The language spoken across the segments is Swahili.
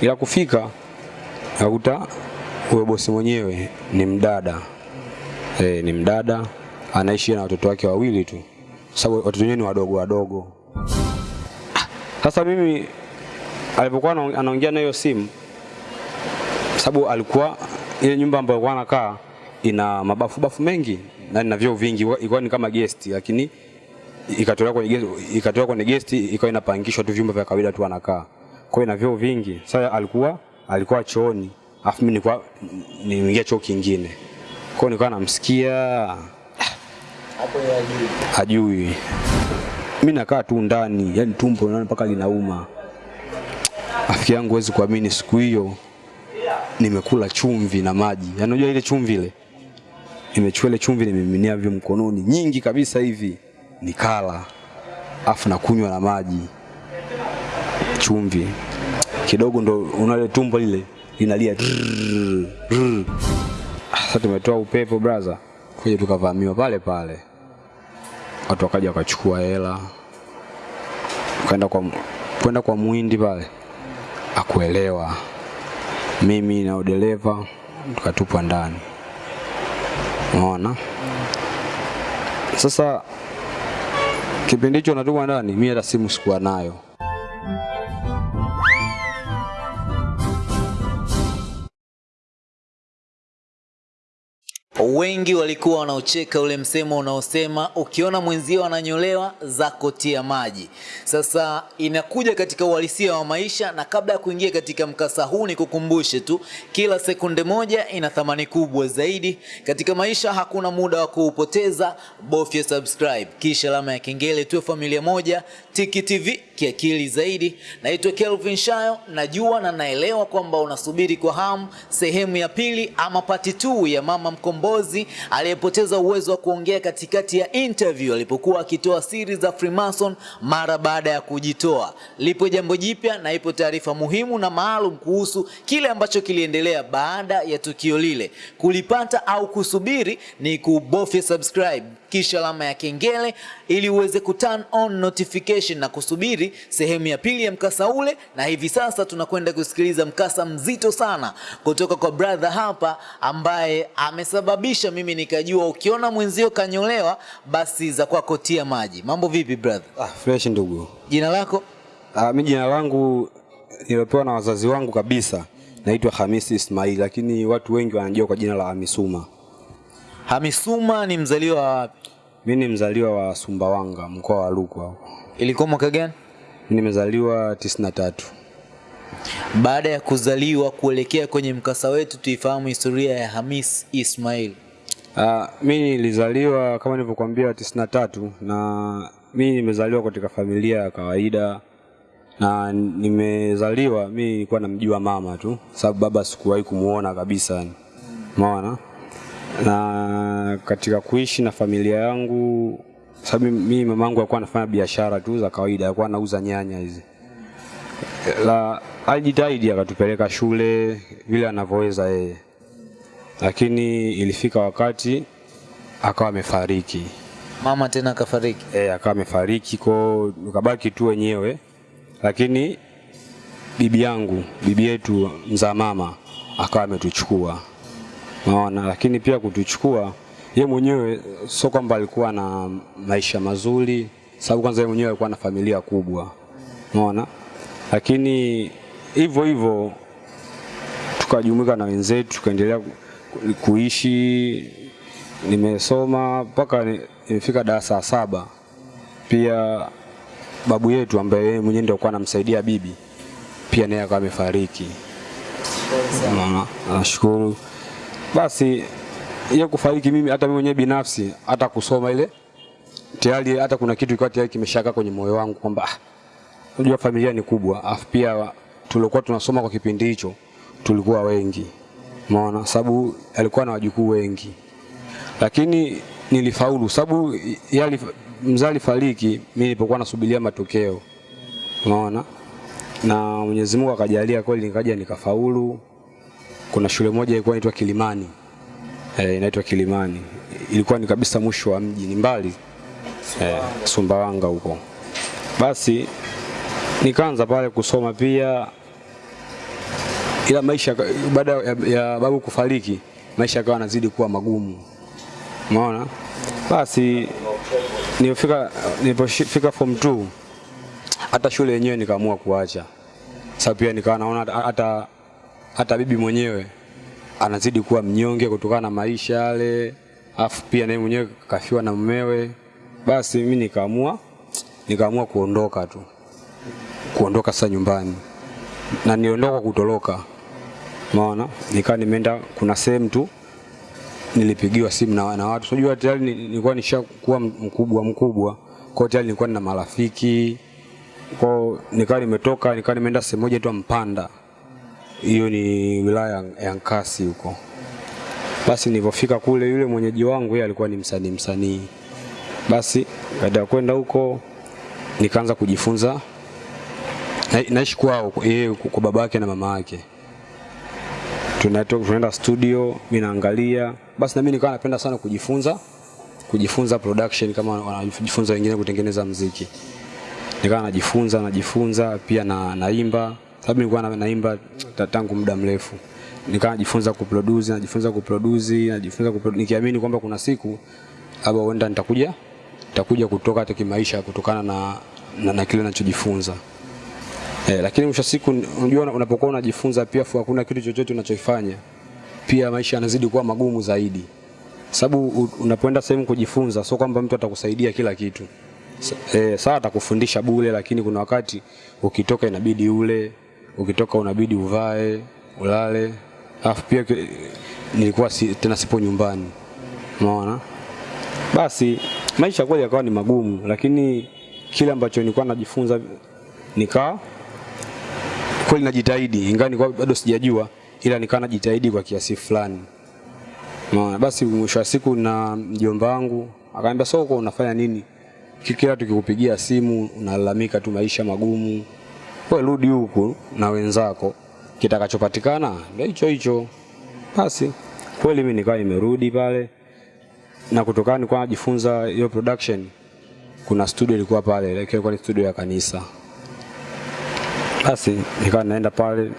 ila kufika nakuta huyo bosi mwenyewe ni mdada e, ni mdada anaishi na watoto wake wawili tu, sababu watoto wenyewe ni wadogo wadogo. Sasa mimi alipokuwa anaongea na hiyo simu, sababu alikuwa ile nyumba ambayo alikuwa anakaa ina mabafu bafu mengi na ina vyoo vingi, ilikuwa ni kama guest, lakini ikatolewa kwenye guest, ikatolewa kwenye guest ikawa inapangishwa tu vyumba vya kawaida tu anakaa. Kwa na vyoo vingi. Sasa alikuwa alikuwa chooni, afu mimi nilikuwa niingia choo kingine. Kwa nilikuwa namsikia Hapo hajui. Mimi nakaa tu ndani, yani tumbo naona mpaka linauma. Afiki yangu huwezi kuamini, siku hiyo nimekula chumvi na maji. Yaani unajua ile chumvi ile, nimechukua ile chumvi nimeminia vyo mkononi nyingi kabisa hivi, nikala afu nakunywa na maji chumvi. Kidogo, ndo unale tumbo lile linalia Sasa tumetoa upepo brother, kuja tukavamiwa pale pale watu wakaja wakachukua hela kwenda kwa kwenda kwa muhindi pale akuelewa mimi na udereva tukatupwa ndani unaona sasa kipindi hicho natupwa ndani mimi hata simu sikuwa nayo Wengi walikuwa wanaocheka ule msemo unaosema ukiona mwenzio ananyolewa zako tia maji. Sasa inakuja katika uhalisia wa maisha, na kabla ya kuingia katika mkasa huu, nikukumbushe tu, kila sekunde moja ina thamani kubwa zaidi katika maisha. Hakuna muda wa kuupoteza, bofya subscribe kisha alama ya kengele, tuwe familia moja. Tiki TV kiakili zaidi. Naitwa Kelvin Shayo, najua na naelewa kwamba unasubiri kwa hamu sehemu ya pili ama pati 2 ya mama mkombozi aliyepoteza uwezo wa kuongea katikati ya interview alipokuwa akitoa siri za Freemason mara baada ya kujitoa. Lipo jambo jipya na ipo taarifa muhimu na maalum kuhusu kile ambacho kiliendelea baada ya tukio lile. Kulipata au kusubiri ni kubofya subscribe kisha alama ya kengele ili uweze ku turn on notification na kusubiri sehemu ya pili ya mkasa ule. Na hivi sasa tunakwenda kusikiliza mkasa mzito sana kutoka kwa brother hapa ambaye amesababisha mimi nikajua ukiona mwenzio kanyolewa basi za kwako tia maji. Mambo vipi brother? ah, fresh ndugu Jina lako? ah, mimi jina langu niliopewa na wazazi wangu kabisa naitwa Hamisi Ismail lakini watu wengi wanajua kwa jina la Hamisuma Hamisuma ni mzaliwa wa wapi? Mi ni mzaliwa wa Sumbawanga mkoa wa Rukwa huko Ilikuwa mwaka gani? nimezaliwa tisini na tatu Baada ya kuzaliwa kuelekea kwenye mkasa wetu, tuifahamu historia ya Hamis Ismail. Uh, mi nilizaliwa kama nilivyokuambia tisini na tatu na mi nimezaliwa katika familia ya kawaida na nimezaliwa mi nilikuwa namjua mama tu sababu baba sikuwahi kumuona kabisa yani. Na katika kuishi na familia yangu sababu mimi yangu alikuwa anafanya biashara tu za kawaida, alikuwa anauza nyanya hizi. La alijitahidi akatupeleka shule vile anavyoweza yeye lakini ilifika wakati akawa amefariki Mama tena akafariki? e, akawa amefariki ko ukabaki tu wenyewe lakini bibi yangu bibi yetu mzaa mama akawa ametuchukua naona lakini pia kutuchukua ye mwenyewe sio kwamba alikuwa na maisha mazuri sababu kwanza ye mwenyewe alikuwa na familia kubwa. Naona lakini hivyo hivyo tukajumuika na wenzetu tukaendelea kuishi. Nimesoma mpaka ni- nimefika darasa la saba. Pia babu yetu ambaye yeye mwenyewe ndio alikuwa anamsaidia bibi pia naye akawa amefariki. Unaona? nashukuru basi ya kufariki mimi hata mimi mwenyewe binafsi hata kusoma ile tayari hata kuna kitu kilikuwa tayari kimeshaka kwenye moyo wangu kwamba ah, unajua familia ni kubwa afu pia tulikuwa tunasoma kwa kipindi hicho tulikuwa wengi. Umeona? Sababu alikuwa na wajukuu wengi. Lakini nilifaulu sababu yali mzee alifariki mimi nilipokuwa nasubiria matokeo. Unaona na Mwenyezi Mungu akajalia kweli nikaja nikafaulu kuna shule moja ilikuwa inaitwa Kilimani. Eh, inaitwa Kilimani. Ilikuwa ni kabisa mwisho wa mji ni mbali eh, Sumbawanga huko. Basi nikaanza pale kusoma pia ila maisha baada ya, ya babu kufariki maisha yakawa yanazidi kuwa magumu. Umeona? Basi nilipofika nilipofika form 2 hata shule yenyewe nikaamua kuacha. Sababu pia nikawa naona hata- hata bibi mwenyewe anazidi kuwa mnyonge kutokana na maisha yale afu pia naye mwenyewe kafiwa na mumewe. Basi mimi nikaamua nikaamua kuondoka tu. Kuondoka sasa nyumbani. Na niliondoka kwa kutoroka. Maana nikawa nimeenda kuna sehemu tu nilipigiwa simu na, na watu. Unajua tayari ni- nilikuwa nishakuwa mkubwa mkubwa. Kwa tayari nilikuwa na marafiki. Kwa nikawa nimetoka nikawa nimeenda sehemu moja tu Mpanda hiyo ni wilaya ya- Nkasi huko. Basi nilipofika kule yule mwenyeji wangu yeye alikuwa ni msanii msanii. Basi baada ya kwenda huko nikaanza kujifunza. Na, naishi kwao yeye kwa baba na mama yake. Tunatoka tunaenda studio mimi naangalia. Basi na mimi nikawa napenda sana kujifunza kujifunza production kama wanajifunza wengine kutengeneza mziki nikawa najifunza najifunza pia na naimba sababu nilikuwa naimba tangu muda mrefu. Nikawa najifunza kuproduce najifunza kuproduce najifunza kuproduce nikiamini kwamba kuna siku labda huenda nitakuja nitakuja kutoka hata kimaisha kutokana na, na, na kile ninachojifunza Eh, lakini mwisho siku unajua unapokuwa unajifunza pia fu hakuna kitu chochote unachokifanya pia maisha yanazidi kuwa magumu zaidi. Sababu unapoenda sehemu kujifunza sio kwamba mtu atakusaidia kila kitu. Eh, sawa atakufundisha bure lakini kuna wakati ukitoka inabidi ule ukitoka unabidi uvae ulale. Alafu pia nilikuwa si, tena sipo nyumbani. Unaona? Basi maisha kweli yakawa ni magumu lakini kile ambacho nilikuwa najifunza nikaa kweli najitahidi. Ingawa nilikuwa bado sijajua ila nikawa najitahidi kwa kiasi fulani. Unaona, basi mwisho wa siku na mjomba wangu akaniambia soko unafanya nini? Kila tukikupigia simu unalalamika tu maisha magumu wewe rudi huku na wenzako kitakachopatikana ndio hicho hicho. Basi kweli mimi nikawa nimerudi pale. Na kutokana nilikuwa najifunza hiyo production kuna studio ilikuwa pale lakini ilikuwa ni studio ya kanisa. Basi nikawa naenda pale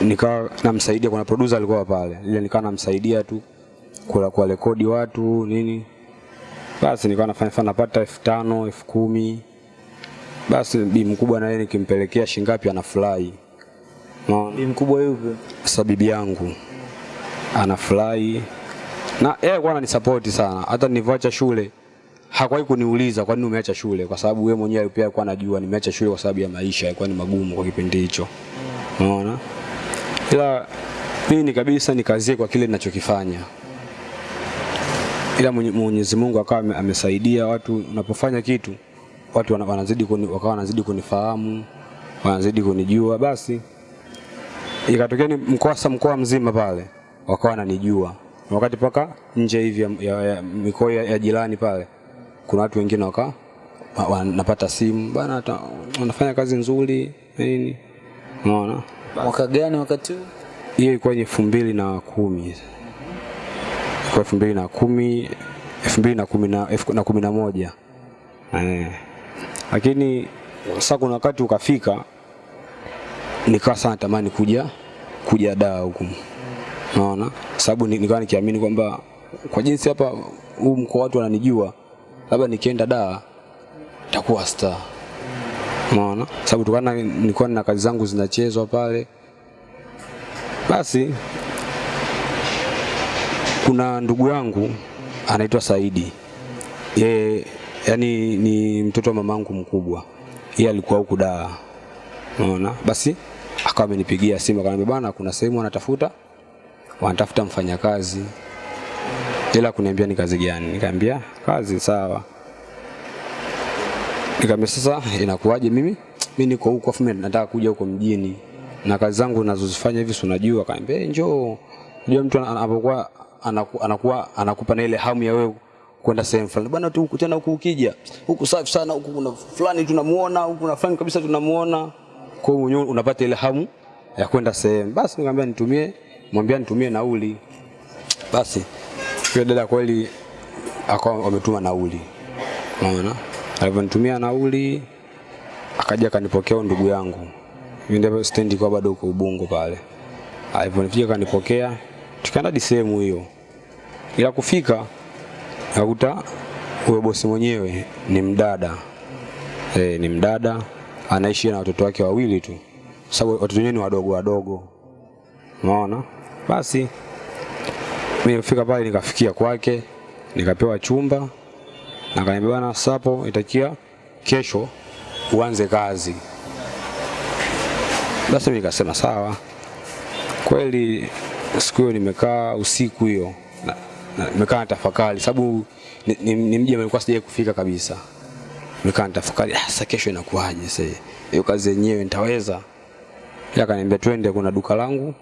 nikawa namsaidia kuna producer alikuwa pale. Ile nikawa namsaidia tu kula kwa rekodi watu nini. Basi nikawa nafanya fanya napata elfu tano elfu kumi basi bi mkubwa naye nikimpelekea shingapi anafurahi. Unaona? Bi mkubwa yupi? sasa bibi yangu anafurahi. Na yeye alikuwa ananisapoti sana. Hata nilivyoacha shule hakuwahi kuniuliza kwa nini umeacha shule. Kwa sababu yeye mwenyewe pia alikuwa anajua nimeacha shule kwa sababu ya maisha yalikuwa ni magumu kwa kipindi hicho. Unaona? Ila mimi ni kabisa nikazie kwa kile ninachokifanya. Ila Mwenye- Mwenyezi Mungu akawa amesaidia watu. Unapofanya kitu watu wana- wanazidi kuni, wakawa wanazidi kunifahamu wanazidi kunijua. Basi ikatokea ni mkoa mkoa mzima pale wakawa wananijua. Na wakati paka nje hivi ya, ya, ya mikoa ya, ya jirani pale kuna watu wengine wakawa wanapata simu bana wanafanya kazi nzuri nini? Unaona? Mwaka gani wakati huu? hiyo ilikuwa ni elfu mbili na kumi. Ilikuwa elfu mbili na kumi elfu mbili na kumi na na moja. Eh. Lakini sasa kuna wakati ukafika nikawa sana tamani kuja kuja daa huku. Naona sababu ni- nikawa nikiamini kwamba kwa jinsi hapa huu mkoa watu wananijua labda nikienda daa nitakuwa star. Unaona? Sababu tukana nilikuwa na kazi zangu zinachezwa pale. Basi kuna ndugu yangu anaitwa Saidi. Yeye yani ni mtoto wa mamangu mkubwa. Yeye alikuwa huku daa, Unaona? Basi akawa amenipigia simu akaniambia bwana kuna sehemu wanatafuta wanatafuta mfanyakazi. Ila kuniambia ni kazi gani? Nikamwambia kazi sawa. Nikamwambia sasa inakuwaje mimi? Mimi niko huko afu nataka kuja huko mjini. Na kazi zangu ninazozifanya hivi si unajua? Akaniambia "Eh, njoo. Unajua mtu anapokuwa anaku- anakuwa anakupa na ile hamu ya wewe kwenda sehemu fulani. Bwana tu tena huku ukija. Huku safi sana huku kuna fulani tunamuona, huku kuna fulani kabisa tunamuona. Kwa hiyo unapata ile hamu ya kwenda sehemu. Basi nikamwambia nitumie, mwambia nitumie nauli. Basi yule dada kweli akawa ametuma nauli. Unaona? Alivyonitumia nauli akaja akanipokea ndugu yangu. Mimi ndio stendi kwa bado uko Ubungo pale. Alivyonifika kanipokea, tukaenda hadi sehemu hiyo, ila kufika akakuta huyo bosi mwenyewe ni mdada e, ni mdada anaishi na watoto wake wawili tu, sababu watoto wenyewe ni wadogo wadogo, unaona. Basi mimi nifika pale nikafikia kwake, nikapewa chumba na akaniambia bwana, sapo itakia kesho uanze kazi. Basi mimi nikasema sawa. Kweli siku hiyo nimekaa usiku hiyo nimekaa na tafakari, sababu ni, ni, ni mji nilikuwa sijawahi kufika kabisa. Nimekaa na tafakari, ah, sasa kesho inakuwaje sasa? Hiyo kazi yenyewe nitaweza? Yeye akaniambia twende, kuna duka langu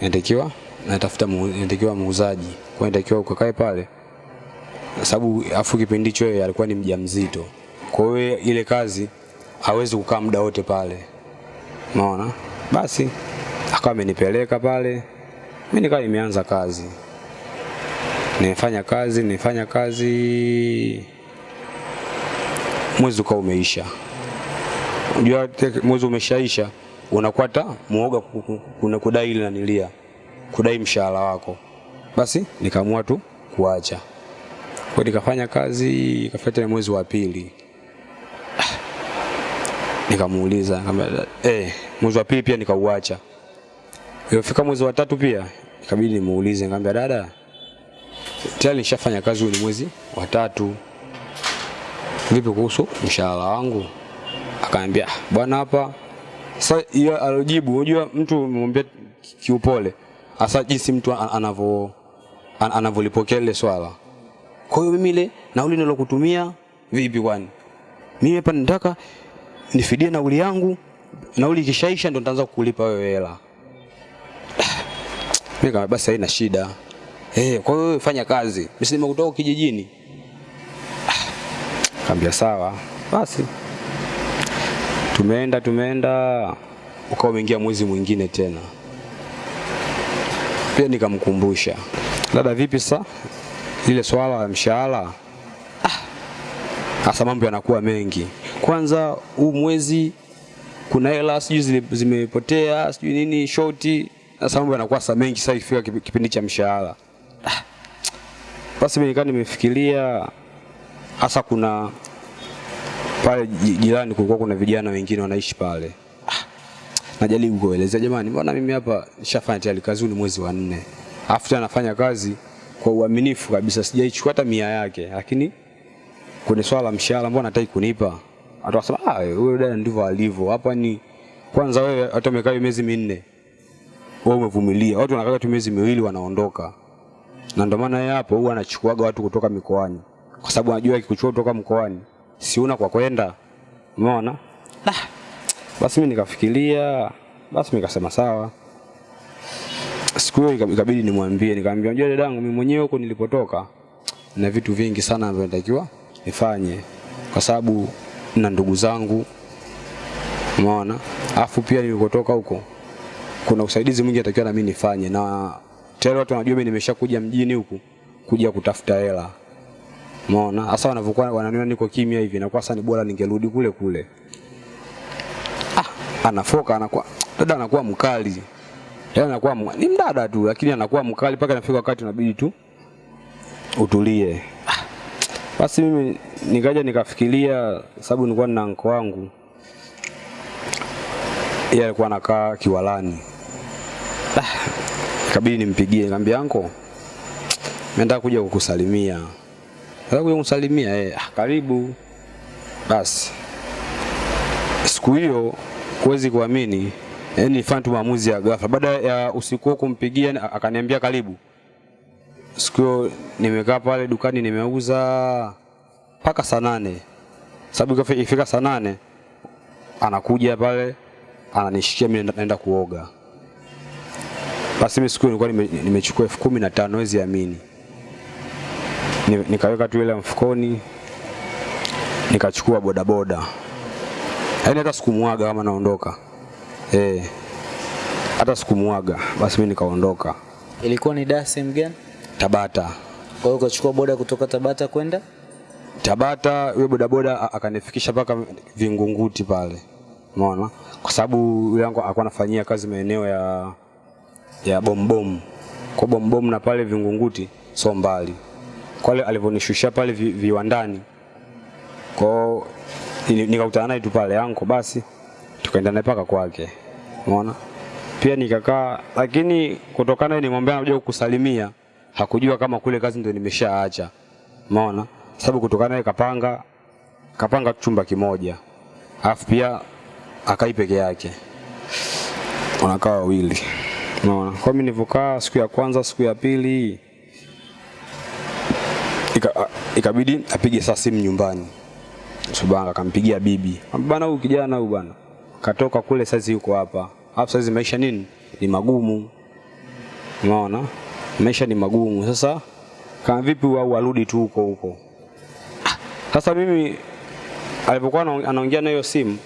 natakiwa natafuta natakiwa muuzaji, kwa natakiwa ukakae pale. Sababu afu kipindi hicho yeye alikuwa ni mjamzito, kwa hiyo ile kazi hawezi kukaa muda wote pale, unaona. Basi akawa amenipeleka pale, mimi nikawa nimeanza kazi, nimefanya kazi, nimefanya kazi, mwezi ukawa umeisha. Unajua mwezi umeshaisha, unakwata muoga ku- ku- kuna kudai ile nanilia, kudai mshahara wako. Basi nikaamua tu kuacha kwa nikafanya kazi ikafuata mwezi wa pili nikamuuliza kama eh, mwezi wa pili pia nikauacha. Ilifika mwezi wa tatu pia ikabidi nimuulize, nikamwambia dada, tayari nishafanya kazi, ni mwezi wa tatu, vipi kuhusu mshahara wangu? Akaniambia "Ah, bwana, hapa sasa. Hiyo alojibu, unajua mtu umemwambia kiupole, hasa jinsi mtu anavyo an- anavyolipokea ile swala kwa hiyo mimi ile nauli nilokutumia vipi kwani? Mimi hapa nataka nifidie nauli yangu, nauli ikishaisha ndo nitaanza kukulipa wewe hela. Mimi basi haina shida. Eh, kwa hiyo fanya kazi. Mimi nimekutoka kijijini. Kaambia sawa. Basi tumeenda tumeenda ukawa umeingia mwezi mwingine tena. Pia nikamkumbusha. Dada vipi sasa? lile swala la mshahara hasa mambo yanakuwa mengi. Kwanza huu mwezi kuna hela sijui zimepotea sijui nini shoti, sasa mambo yanakuwa sa mengi sasa ifika kipindi cha mshahara. Ah, Basi mimi nikaa nimefikiria hasa kuna pale jirani kulikuwa kuna vijana wengine wanaishi pale. Ah, Najaribu kuelezea jamani, mbona mimi hapa nishafanya tayari kazi, ni mwezi wa nne, alafu tena nafanya kazi kwa uaminifu kabisa, sijaichukua hata mia yake, lakini kwenye swala la mshahara mbona hataki kunipa? Atasema ah, wewe dada ndivyo alivyo. Hapa ni kwanza, wewe hata umekaa miezi minne, wewe umevumilia. Watu wanakaa tu miezi miwili wanaondoka, na ndio maana yeye hapo huwa anachukuaga watu kutoka mikoani, kwa sababu anajua akikuchukua kutoka mkoani si una kwa kwenda, umeona? Nah. basi mimi nikafikiria, basi nikasema sawa siku hiyo ikabidi nimwambie, nikamwambia unajua dadangu, mimi mwenyewe huko nilipotoka na vitu vingi sana ambavyo natakiwa nifanye, kwa sababu na ndugu zangu, umeona. Afu pia nilikotoka huko kuna usaidizi mwingi natakiwa na mimi nifanye, na tayari watu wanajua mimi nimeshakuja mjini huku kuja kutafuta hela, umeona. Sasa wanavyokuwa wananiona niko kimya hivi, na kwa sasa ni bora ningerudi kule kule. Ah, anafoka anakuwa dada anakuwa mkali Yaani anakuwa ni mdada tu lakini anakuwa mkali mpaka inafika wakati unabidi tu utulie. Ah, Basi mimi nikaja nikafikiria, sababu nilikuwa na anko wangu, yeye alikuwa anakaa Kiwalani. Ah, ikabidi nimpigie, nikamwambia anko, nenda kuja kukusalimia. Nataka kuja kukusalimia eh, ah, karibu. Basi siku hiyo huwezi kuamini, yani nilifanya tu maamuzi ya ghafla. Baada ya usiku huo kumpigia, akaniambia karibu. Siku hiyo nimekaa pale dukani nimeuza mpaka saa nane, sababu ifika saa nane anakuja pale ananishikia mimi naenda kuoga. Basi mimi siku nilikuwa nimechukua elfu kumi na tano wezi amini, nikaweka tu ile mfukoni, nikachukua bodaboda. Yaani hata sikumwaga kama naondoka. Eh, hata sikumwaga. Basi mimi nikaondoka. Ilikuwa ni Dar sehemu gani? Tabata. Kwa hiyo ukachukua boda kutoka Tabata kwenda? Tabata yule bodaboda akanifikisha mpaka Vingunguti pale, umeona, kwa sababu yule yangu alikuwa anafanyia kazi maeneo ya ya bombom kwa bombom na pale Vingunguti so mbali. Kwa alivonishushia pale vi, viwandani. Kwa ni- nikakutana naye tu pale yanko basi tukaenda naye paka kwake. Umeona pia nikakaa lakini kutokana nimwambia anakuja kukusalimia hakujua kama kule kazi ndio nimeshaacha. Umeona sababu kutokana naye kapanga kapanga chumba kimoja. Alafu pia akai peke yake. Wanakaa wawili unaona kwa mimi nilivyokaa siku ya kwanza siku ya pili ika, ikabidi apige saa simu nyumbani Subanga akampigia bibi. Bana huyu kijana huyu bana. Katoka kule sasa yuko hapa. Hapo sasa maisha nini? Ni magumu. Unaona? Maisha ni magumu. Sasa kama vipi au arudi tu huko huko. Sasa mimi alipokuwa anaongea na hiyo simu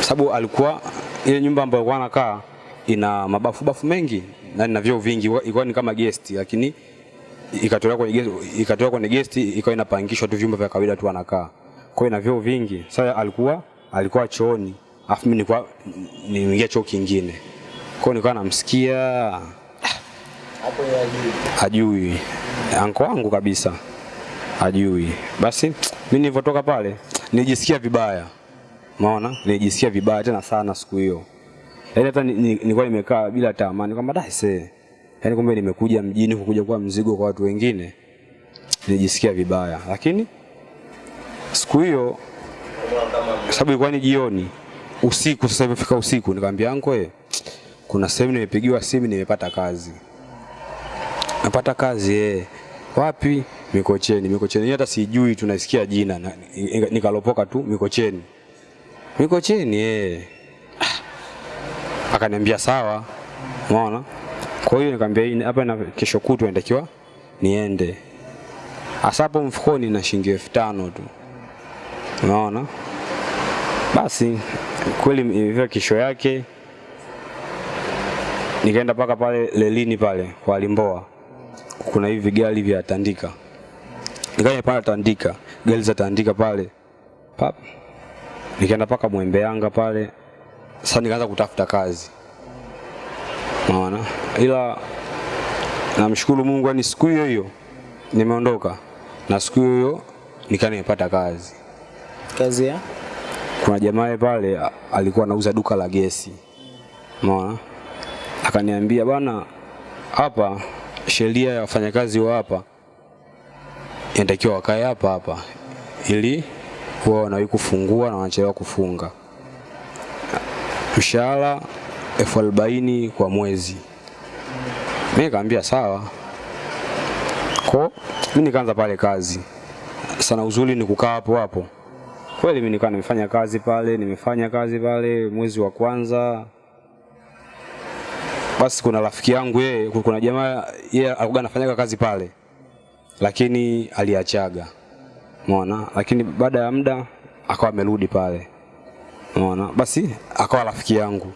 sababu alikuwa ile nyumba ambayo alikuwa anakaa ina mabafu bafu mengi na ina vyoo vingi ilikuwa ni kama guest lakini ikatolewa kwenye guest, ikatolewa kwenye guest ikawa inapangishwa tu vyumba vya kawaida tu anakaa. Kwa hiyo ina vyoo vingi. Sasa alikuwa alikuwa chooni. afu mimi nilikuwa niingia choo kingine. Kwa hiyo nilikuwa namsikia Hapo ajui. Anko wangu kabisa. ajui. Basi mimi nilivyotoka pale nilijisikia vibaya. maona Nilijisikia vibaya tena sana siku hiyo. Yaani hata ni- ni- nimekaa bila tamani kwamba dai see. Yaani kumbe nimekuja mjini kukuja kuwa mzigo kwa watu wengine. Nilijisikia vibaya. Lakini siku hiyo sababu ilikuwa ni jioni usiku sasa imefika usiku nikamwambia anko eh kuna sehemu nimepigiwa simu nimepata kazi napata kazi eh wapi Mikocheni Mikocheni hata sijui tunasikia jina na, nika- nikalopoka tu Mikocheni Mikocheni eh akaniambia sawa. Umeona? Kwa hiyo nikamwambia hapa na kesho kutwa natakiwa niende. Asapo mfukoni na shilingi elfu tano tu. Unaona basi kweli ilifika kesho yake. Nikaenda mpaka pale lelini pale kwa Limboa kuna hivi gari vya Tandika. Nikaja pale Tandika gari za Tandika pale. Pap. Nikaenda mpaka Mwembe Yanga pale sasa nikaanza kutafuta kazi. Maana ila namshukuru Mungu ni siku hiyo hiyo nimeondoka na siku hiyo hiyo nikaa nimepata kazi. Kazi ya? Kuna jamaa pale alikuwa anauza duka la gesi. Maana akaniambia bana hapa sheria ya wafanyakazi wa hapa inatakiwa wakae hapa hapa ili wao wanawahi kufungua na wanachelewa kufunga mshahara elfu arobaini kwa mwezi. Mimi nikamwambia sawa. Ko mimi nikaanza pale kazi. Sana uzuri ni kukaa hapo hapo. Kweli mimi nikawa nimefanya kazi pale nimefanya kazi pale mwezi wa kwanza. Basi kuna rafiki yangu yeye kuna jamaa yeye alikuwa anafanyaga kazi pale lakini aliachaga. Umeona? Lakini baada ya muda akawa amerudi pale umeona? Basi akawa rafiki yangu.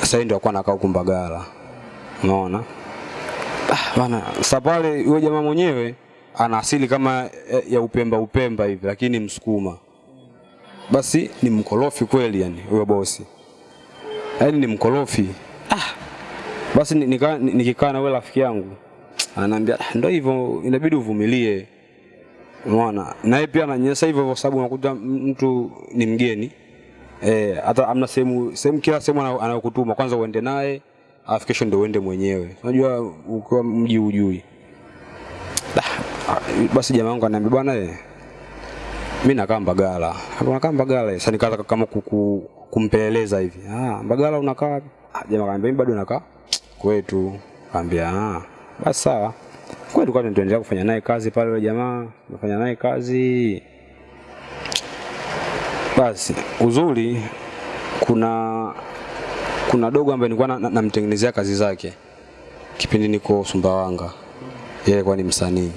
Sasa ndio alikuwa anakaa huko Mbagala. Umeona? Ah, bana sasa pale yule jamaa mwenyewe ana asili kama ya- ya upemba upemba hivi lakini msukuma. Basi ni mkorofi kweli yani huyo bosi. Yaani ni mkorofi. Ah. basi ni- nika- ni- nikikaa na yule rafiki yangu ananiambia "Ah, ndio hivyo inabidi uvumilie. Unaona na yeye pia ananyesa hivyo kwa sababu unakuta mtu ni mgeni eh hata amna sehemu sehemu kila sehemu ana- anayokutuma kwanza uende naye alafu kesho ndio uende mwenyewe unajua ukiwa mji ujui Ah, basi jamaa wangu ananiambia bwana eh mimi nakaa Mbagala. Hapo nakaa Mbagala. Sasa nikaanza kama kuku, kumpeleleza hivi. Ah, Mbagala unakaa wapi? Ah, jamaa akaniambia mimi bado nakaa kwetu. Kaambia ah, basi sawa. Kwetu kwa tuendelea kufanya naye kazi pale yule jamaa, tunafanya naye kazi. Basi uzuri kuna kuna dogo ambaye nilikuwa na- na- kazi zake. Kipindi niko Sumbawanga. Yeye alikuwa ni msanii.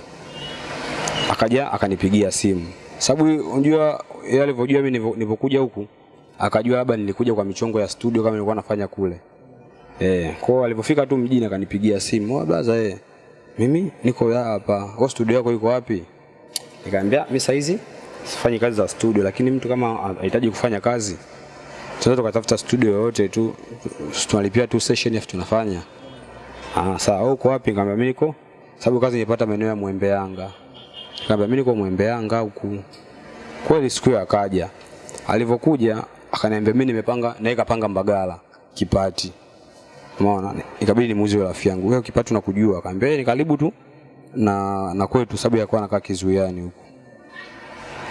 Akaja akanipigia simu. Sababu unajua yeye alivyojua mimi nilipokuja huku akajua labda nilikuja kwa michongo ya studio kama nilikuwa nafanya kule. Eh kwa alipofika tu mjini akanipigia simu. Oh brother eh mimi niko hapa. Kwa studio yako iko wapi? Nikamwambia mimi saizi sifanyi kazi za studio lakini mtu kama anahitaji kufanya kazi tunaweza tukatafuta studio yoyote tu tunalipia tu session afu tunafanya. Ah sawa wewe uko wapi? Nikamwambia mimi niko sababu kazi nilipata maeneo ya Mwembe Yanga. Nikamwambia mimi niko Mwembe Yanga huku. Kweli siku hiyo akaja. Alivyokuja akaniambia mimi nimepanga naweka panga Mbagala Kipati. Umeona? Ikabidi nimuuze rafiki yangu. Wewe Kipati unakujua. Akaniambia ni karibu tu na na kwetu sababu ya kuwa anakaa kizuiani huko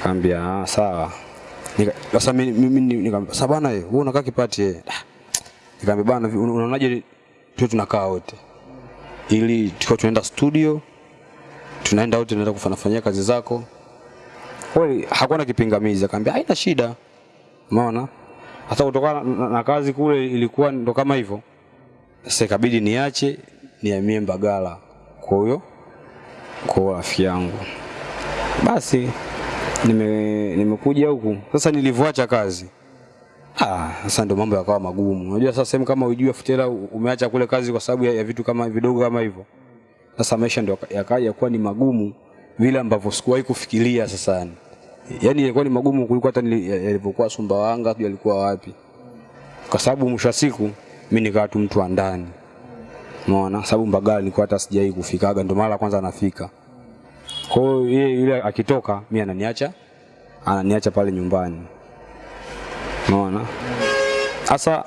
Kaambia ah, sawa. Sasa mimi nikamwambia sasa bana wewe unakaa Kipati eh. Ah, Nikamwambia bana unaonaje tu tunakaa wote. Ili tuko tunaenda studio tunaenda wote tunaenda kufanyafanyia kazi zako. Kweli hakuwa na kipingamizi akamwambia haina shida. Umeona? Hata kutokana na, na, kazi kule ilikuwa ndo kama hivyo. Sasa ikabidi niache nihamie Mbagala. Kwa hiyo kwa rafiki yangu. Basi nime nimekuja huku. Sasa nilivyoacha kazi. Ah sasa ndio mambo yakawa magumu. Unajua sasa sehemu kama ujue futela umeacha kule kazi kwa sababu ya, ya vitu kama vidogo kama hivyo. Sasa maisha ndio yakaja yakaja kuwa ni magumu vile ambavyo sikuwahi kufikiria sasa. Yaani yani ilikuwa ni magumu kuliko hata nilipokuwa yalivyokuwa Sumbawanga sijui alikuwa wapi. Kwa sababu mwisho wa siku mimi nikawa tu mtu wa ndani. Unaona sababu Mbagala nilikuwa hata sijai kufikaga ndio mara kwanza nafika kwa hiyo yule akitoka mimi ananiacha ananiacha pale nyumbani. Unaona? Sasa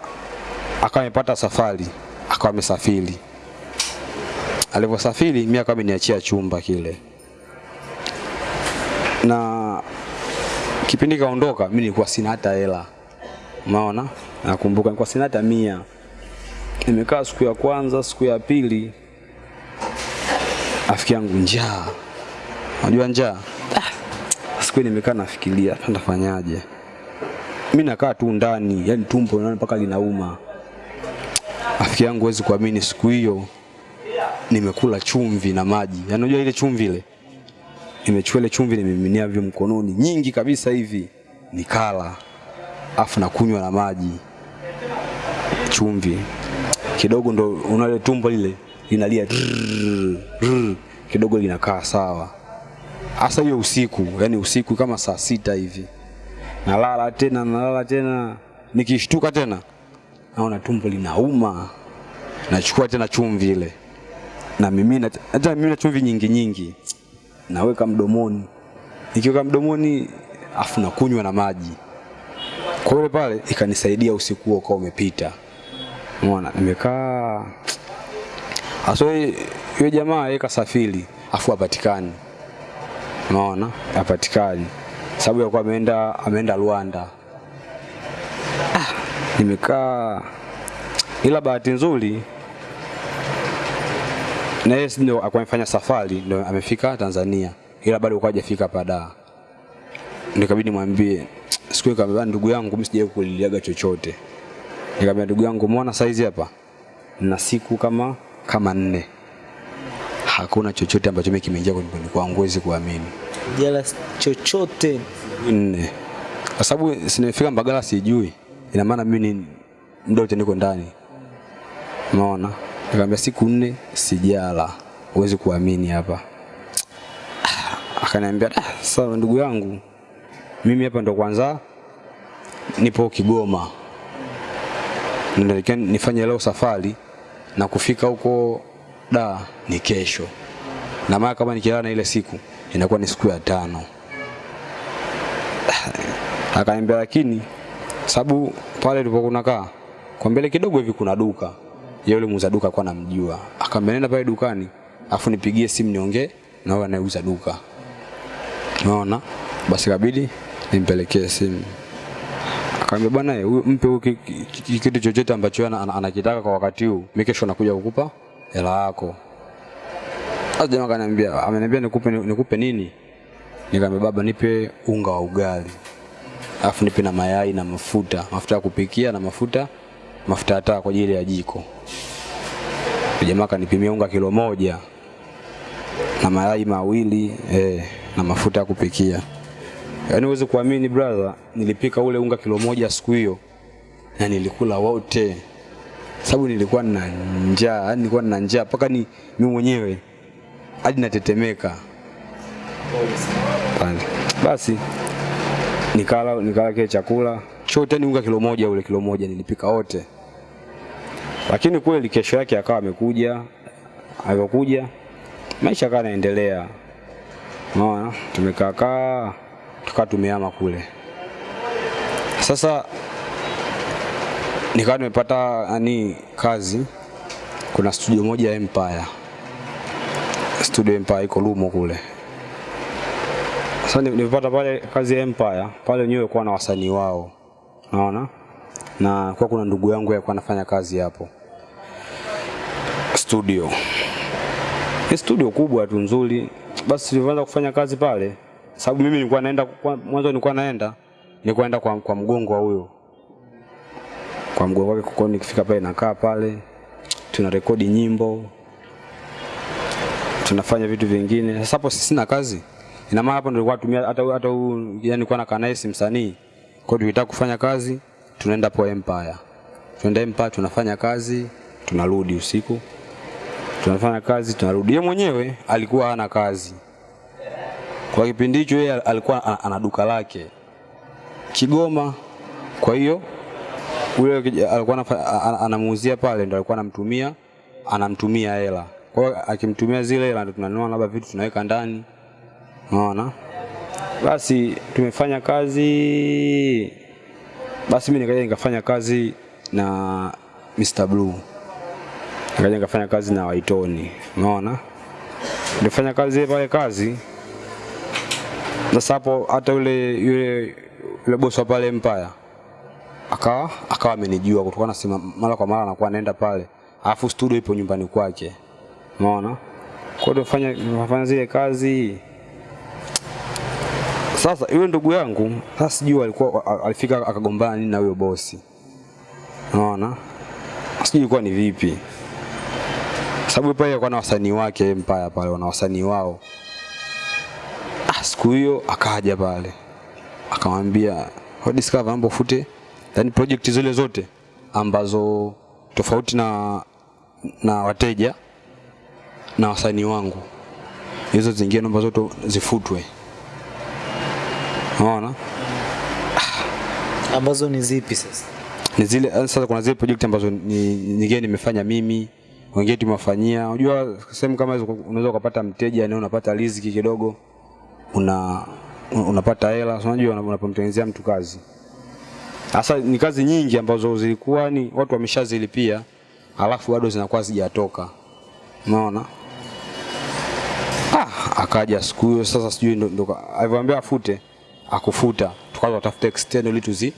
akawa safari, akawa amesafiri. Alivyosafiri mimi akawa ameniachia chumba kile. Na kipindi kaondoka mimi nilikuwa sina hata hela. Unaona? Nakumbuka nilikuwa sina hata mia. Nimekaa siku ya kwanza, siku ya pili afiki yangu njaa Unajua njaa? Ah, Siku nimekaa nafikiria nitafanyaje. Mimi nakaa tu ndani, yani tumbo naona mpaka linauma. Afiki yangu huwezi kuamini siku hiyo nimekula chumvi na maji. Yaani unajua ile chumvi ile? Nimechukua ile chumvi nimeminia vyo mkononi nyingi kabisa hivi. Nikala. Afu nakunywa na maji. Chumvi. Kidogo ndo unale tumbo lile linalia kidogo linakaa sawa hasa hiyo usiku yani usiku kama saa sita hivi. Nalala tena nalala tena. Nikishtuka tena naona tumbo linauma. Nachukua tena chumvi ile. Na mimi hata mimi na chumvi nyingi nyingi. Naweka mdomoni. Nikiweka mdomoni afu nakunywa na maji. Kwa hiyo pale ikanisaidia usiku huo kwa umepita. Umeona nimekaa. Aso yule jamaa yeye kasafiri afu hapatikani. Unaona? Hapatikani. Sababu yakuwa ameenda ameenda Rwanda. Ah, nimekaa ila bahati nzuri na yeye ndio akwafanya safari ndio amefika Tanzania ila bado alikuwa hajafika pada Nikabidi mwambie siku hiyo kama ndugu yangu mimi sijawahi kuliliaga chochote. Nikamwambia ndugu yangu umeona saizi hapa na siku kama kama nne hakuna chochote ambacho mimi kimeingia kwenye mwili kwangu huwezi kuamini. Jela chochote. Nne. Kwa sababu sinafika Mbagala sijui. Ina maana mimi ni muda wote niko ndani. Unaona nikamwambia siku nne sijala. Huwezi kuamini hapa. Akaniambia ah, sawa ndugu yangu. Mimi hapa ndo kwanza nipo Kigoma. Ndio nifanye leo safari na kufika huko da ni kesho. Na maana kama nikilala na ile siku inakuwa ni siku ya tano. Akaniambia lakini sababu pale tulipokuwa kaa kwa mbele kidogo hivi kuna duka. Yule muuza duka anamjua. Akaambia nenda pale dukani afu nipigie simu niongee na wao anayeuza duka. Unaona? Basi kabidi nimpelekee simu. Akamwambia bwana mpe kitu chochote ambacho ana- ana- anakitaka kwa wakati huu mimi kesho nakuja kukupa hela yako. Sasa jamaa akaniambia ameniambia nikupe nikupe nini? Nikamwambia baba nipe unga wa ugali alafu nipe na mayai na mafuta mafuta ya kupikia na mafuta mafuta ya taa kwa ajili ya jiko. Jamaa kanipimia unga kilo moja na mayai mawili eh, na mafuta ya kupikia. Yaani uweze kuamini brother nilipika ule unga kilo moja siku hiyo na nilikula wote sababu nilikuwa na njaa yani nilikuwa na njaa mpaka ni mimi mwenyewe hadi natetemeka basi nikala nikala kile chakula chote ni unga kilo moja ule kilo moja nilipika wote. Lakini kweli kesho yake akawa amekuja, alivyokuja maisha akawa yanaendelea. Unaona, tumekaa kaa tukaa tumehama kule. Sasa nikawa nimepata yani kazi, kuna studio moja ya Empire, studio Empire iko Lumo kule. Sasa nimepata pale kazi ya Empire. Pale, wenyewe kwa na wasanii wao, unaona, na kwa kuna ndugu yangu alikuwa anafanya kazi hapo. Studio. Ni studio kubwa tu nzuri. Basi tulivyoanza kufanya kazi pale, sababu mimi nilikuwa naenda mwanzo, nilikuwa naenda nilikuwa naenda kwa, kwa mgongo wa huyo kwa mgongo wake, kukoni, nikifika pale nakaa pale, tuna rekodi nyimbo, tunafanya vitu vingine. Sasa hapo sina kazi, ina maana hapo ndio kwa tumia hata hata yani kwa nakaa naye msanii, kwa hiyo tunataka kufanya kazi tunaenda po Empire, tunaenda Empire tunafanya kazi, tunarudi usiku tunafanya kazi tunarudi. Yeye mwenyewe alikuwa hana kazi kwa kipindi hicho, yeye alikuwa ana duka lake Kigoma. Kwa hiyo ule alikuwa anamuuzia pale, ndio alikuwa anamtumia anamtumia hela. Kwa akimtumia zile hela, ndio tunanunua labda vitu tunaweka ndani, unaona. Basi tumefanya kazi, basi mimi nikaja nikafanya kazi na Mr Blue nikaja nikafanya kazi na Waitoni, unaona, nilifanya kazi pale kazi. Sasa hapo hata yule yule yule bosi wa pale Empire akawa akawa amenijua kutokana na sema mara kwa mara anakuwa anaenda pale, alafu studio ipo nyumbani kwake, umeona. Kwa hiyo fanya fanya zile kazi. Sasa yule ndugu yangu sasa sijui alikuwa alifika akagombana nini na huyo bosi, unaona, sijui ilikuwa ni vipi sababu pale alikuwa na wasanii wake Empire pale wana wasanii wao. Ah, siku hiyo akaja pale akamwambia "What Discover mambo fute, yani project zile zote ambazo tofauti na na wateja na wasanii wangu, hizo zingine naomba zote zifutwe. Unaona? ambazo ni zipi sasa? ni zile sasa kuna zile project ambazo ni nyingine nimefanya mimi wengine tumewafanyia unajua sehemu kama hizo unaweza ukapata mteja na unapata riziki kidogo una unapata hela unajua unapomtengenezea mtu kazi sasa ni kazi nyingi ambazo zilikuwa ni watu wameshazilipia alafu bado zinakuwa zijatoka unaona? Ah, akaja siku hiyo sasa sijui ndo, ndo alivyoambia afute akufuta. Tukaanza kutafuta external ili tuzi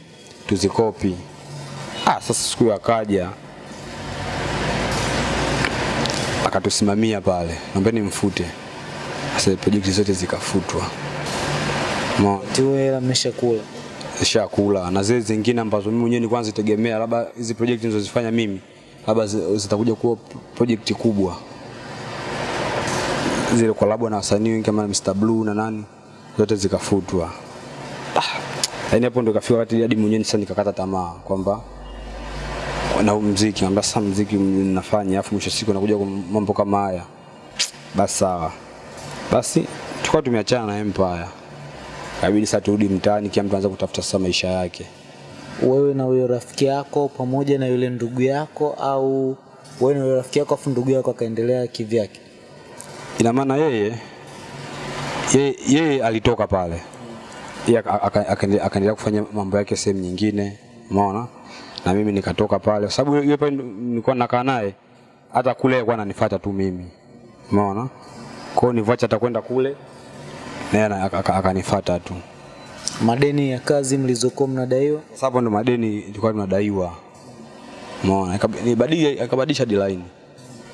tuzikopi. Ah, sasa siku hiyo akaja akatusimamia pale. Naombeni mfute. Sasa project zote zikafutwa. Mwa tiwe hela mmeshakula. Zishakula na zile zingine ambazo mimi mwenyewe nilikuwa nazitegemea labda hizi project nilizozifanya mimi labda zi- zitakuja kuwa project kubwa. Zile kolabo na wasanii wengi kama Mr Blue na nani zote zikafutwa. Ah, yani hapo ndo kafika wakati hadi mwenyewe sasa nikakata tamaa kwamba na muziki, mziki sasa muziki nafanya afu mwisho siku nakuja kwa mambo kama haya. Basi sawa. Basi tukawa tumeachana na Empire kabidi sasa turudi mtaani kila mtu anza kutafuta sasa maisha yake. Wewe na huyo rafiki yako pamoja na yule ndugu yako, au wewe na yule rafiki yako afu ndugu yako akaendelea kivyake? ina maana yeye yeye, yeye alitoka pale. Yeye aka- aka- akaendelea kufanya mambo yake sehemu nyingine umeona? Na mimi nikatoka pale. Kwa sababu yeye pale nilikuwa nakaa naye hata kule alikuwa ananifuata tu mimi umeona? Kwa hiyo nivacha hata kwenda kule naye akanifuata tu. Madeni ya kazi mlizokuwa mnadaiwa, sasa hapo ndo madeni tulikuwa tunadaiwa. Umeona? Akabadilisha deadline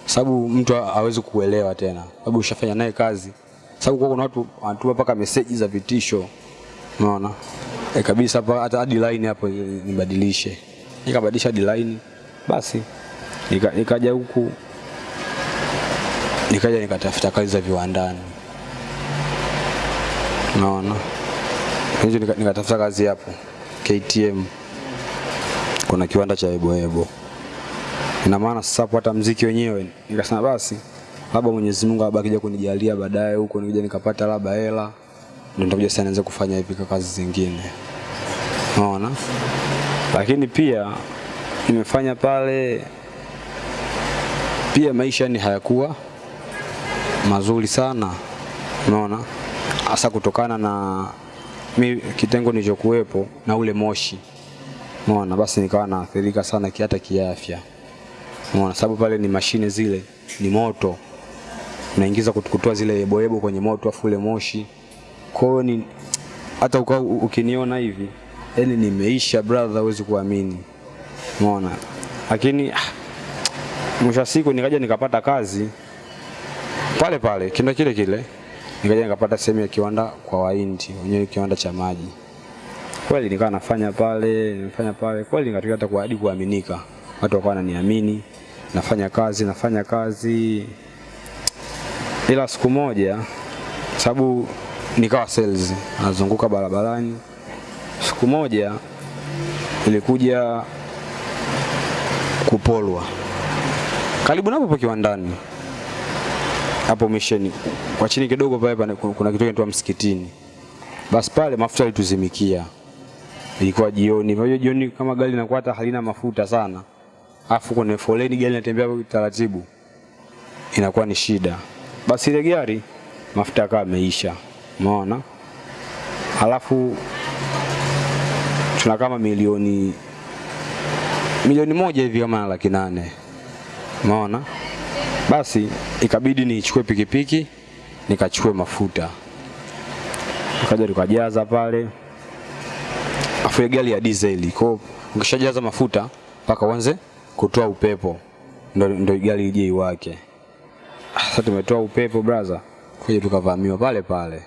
sababu mtu ha- hawezi kuelewa tena. Sababu ushafanya naye kazi. Sababu kwa kuna watu wanatuma mpaka meseji za vitisho. Umeona? e kabisa hapa hata deadline hapo nibadilishe nikabadilisha deadline basi nika, nikaja huku. Nikaja nikatafuta kazi za viwandani unaona? Hizo nika- nikatafuta kazi hapo. KTM kuna kiwanda cha Eboebo ina maana sasa hapo hata mziki wenyewe. Nikasema basi labda Mwenyezi Mungu labda akija kunijalia baadaye huko nikija nikapata labda hela ndio nitakuja sasa nianze kufanya hivi kazi zingine. Unaona. Lakini pia nimefanya pale, pia maisha ni hayakuwa mazuri sana, unaona, hasa kutokana na mi kitengo nilichokuwepo na ule moshi, umeona, basi nikawa naathirika sana hata kiafya, umeona, sababu pale ni mashine zile ni moto, naingiza kut- kutoa zile yeboyebo kwenye moto afu ule moshi, kwa hiyo ni hata uka, ukiniona hivi yani nimeisha brother, huwezi kuamini, umeona, lakini ah, mwisho siku nikaja nikapata kazi. Pale pale kindo kile kile, nikaja nikapata sehemu ya kiwanda kwa Wahindi wenyewe, kiwanda cha maji. Kweli nikawa nafanya pale, nafanya pale, kweli nikatoka hata kwa hadi kuaminika, watu wakawa wananiamini, nafanya kazi, nafanya kazi, ila siku moja, sababu nikawa sales, nazunguka barabarani. Siku moja ilikuja kupolwa. Karibu napo hapo kiwandani hapo misheni kwa chini kidogo pale pana- kuna kitu kinaitwa msikitini. Basi pale mafuta yalituzimikia, ilikuwa jioni. Unajua jioni kama gari linakuwa hata halina mafuta sana, afu kwenye foleni gari linatembea kwa taratibu, inakuwa ni shida. Basi ile gari mafuta yakawa yameisha, umeona. Halafu tuna kama milioni milioni moja hivi kama laki nane, umeona. Basi ikabidi nichukue pikipiki nikachukue mafuta, nikaja tukajaza pale, afu gari ya diesel. Kwa ukishajaza mafuta mpaka uanze kutoa upepo, ndo, ndo gari ije iwake. Ah, Sasa tumetoa upepo braza, kuja tukavamiwa pale pale,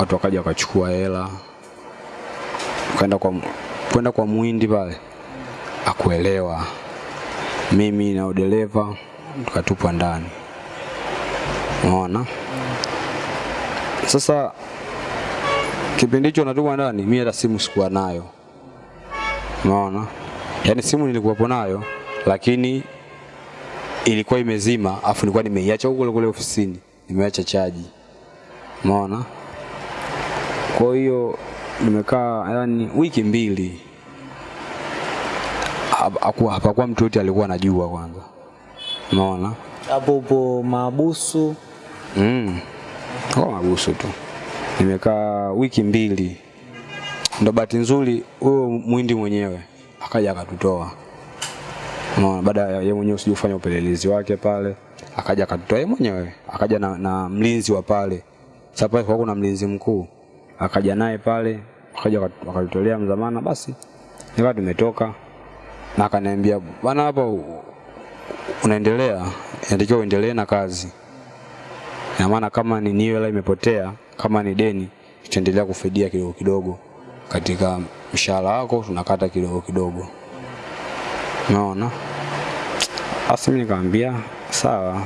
watu wakaja wakachukua hela, kwenda kwa kwenda kwa muhindi pale, akuelewa mimi na udereva tukatupwa ndani. Unaona? Sasa kipindi hicho natupwa ndani, mimi hata simu sikuwa nayo. Unaona? Yaani simu nilikuwapo nayo lakini ilikuwa imezima, afu nilikuwa nimeiacha huko kule ofisini, nimeacha chaji. Unaona? Kwa hiyo nimekaa yani wiki mbili hapakuwa mtu yote alikuwa anajua kwanza. Unaona? Hapo upo mahabusu? Mm. Kwa mabusu tu. Nimekaa wiki mbili. Ndo bahati nzuri huyo mwindi mwenyewe akaja akatutoa. Umeona? baada ya yeye mwenyewe sijui kufanya upelelezi wake pale, akaja akatutoa yeye mwenyewe, akaja na, na mlinzi wa pale. Sasa pale kwa kuna mlinzi mkuu, akaja naye pale, akaja akatu- akatutolea mzamana, basi nikawa tumetoka na akaniambia bwana, hapa unaendelea, inatakiwa uendelee na kazi ina maana kama ni niwe hela imepotea, kama ni deni, tutaendelea kufidia kidogo kidogo katika mshahara wako, tunakata kidogo kidogo. Unaona? Basi mimi nikamwambia sawa,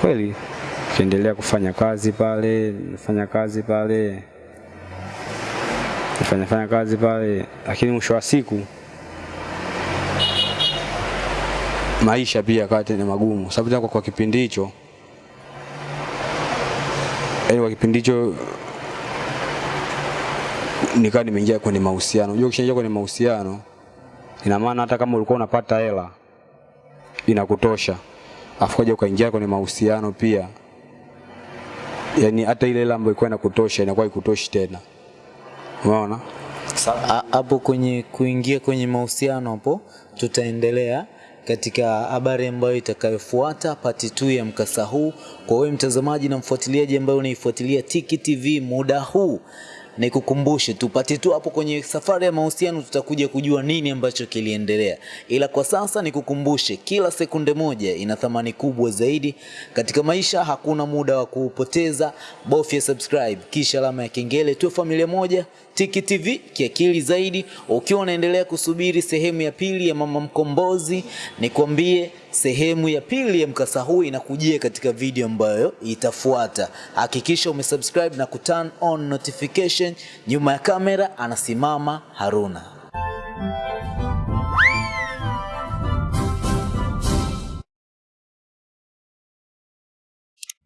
kweli tuendelea kufanya kazi pale, nifanya kazi pale, nifanya fanya kazi pale, lakini mwisho wa siku maisha pia yakawa tena magumu, sababu tena kwa, kipindi hicho yani kwa kipindi hicho nikawa nimeingia kwenye mahusiano. Unajua ukishaingia kwenye mahusiano ina maana hata kama ulikuwa unapata hela inakutosha, afu kaja ukaingia kwenye mahusiano pia, yani hata ile hela ambayo ilikuwa inakutosha inakuwa ikutoshi tena, umeona? Hapo kwenye kuingia kwenye mahusiano hapo tutaendelea katika habari ambayo itakayofuata pati tu ya mkasa huu. Kwa wewe mtazamaji na mfuatiliaji ambaye unaifuatilia Tiki TV muda huu, nikukumbushe tu pati tu hapo kwenye safari ya mahusiano, tutakuja kujua nini ambacho kiliendelea, ila kwa sasa nikukumbushe, kila sekunde moja ina thamani kubwa zaidi katika maisha. Hakuna muda wa kuupoteza, bofya subscribe kisha alama ya kengele, tuwe familia moja. Tiki TV kiakili zaidi. Ukiwa unaendelea kusubiri sehemu ya pili ya Mama Mkombozi, nikwambie sehemu ya pili ya mkasa huu inakujia katika video ambayo itafuata. Hakikisha umesubscribe na kuturn on notification. Nyuma ya kamera anasimama Haruna.